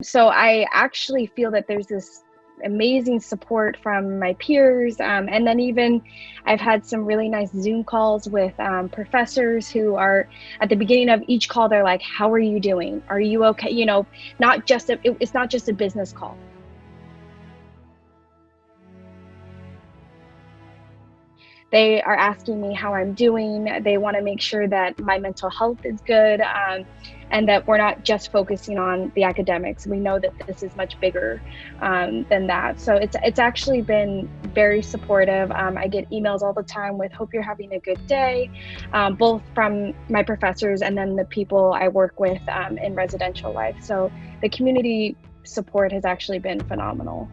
So I actually feel that there's this amazing support from my peers. Um, and then even I've had some really nice Zoom calls with um, professors who are at the beginning of each call, they're like, how are you doing? Are you okay? You know, not just, a, it, it's not just a business call. They are asking me how I'm doing. They want to make sure that my mental health is good um, and that we're not just focusing on the academics. We know that this is much bigger um, than that. So it's, it's actually been very supportive. Um, I get emails all the time with hope you're having a good day, um, both from my professors and then the people I work with um, in residential life. So the community support has actually been phenomenal.